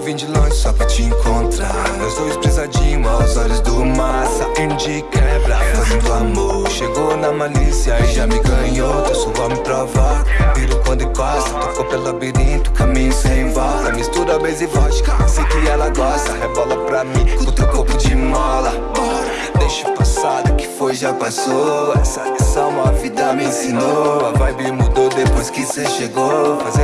vim de longe só pra te encontrar. Nós dois brisadinhos aos olhos do mar. Saindo de quebra, fazendo amor. Chegou na malícia e já me ganhou. Teu suor me provoca Piro quando encosta, tocou pelo labirinto Caminho sem volta, mistura beijo e vodka Sei que ela gosta, rebola pra mim Com teu corpo de mola. Deixa o passado que foi já passou. Essa lição a vida me ensinou. A vibe mudou depois que cê chegou. Fazendo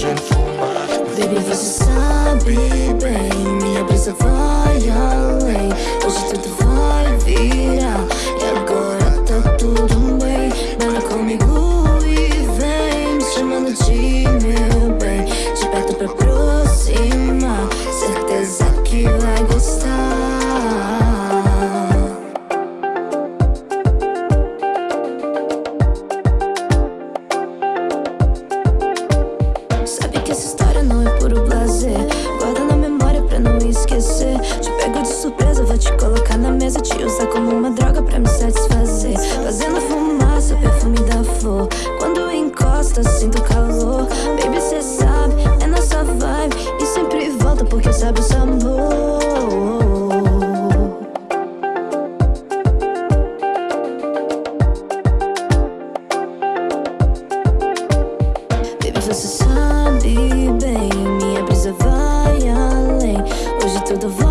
Fazendo fumaça, Baby, você sabe bem Minha brisa vai além Hoje tudo vai virar encosta, sinto calor. Baby, cê sabe, é nossa vibe. E sempre volta porque sabe o sabor Baby, você sabe bem Minha brisa vai além. Hoje tudo vai